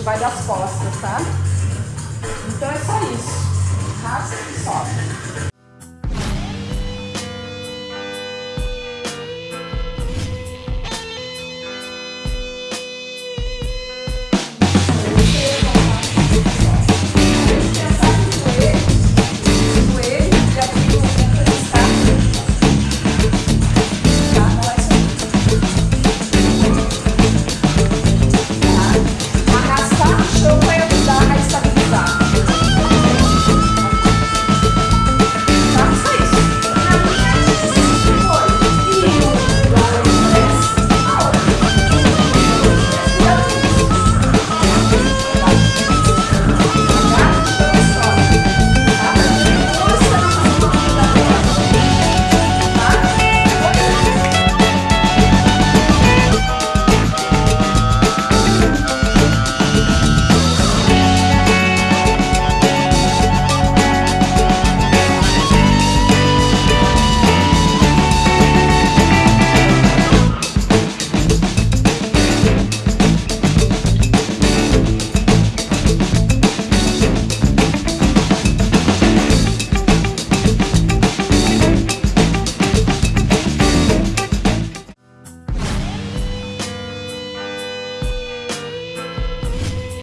que vai das costas, tá? Então é só isso. Raspa e sobe.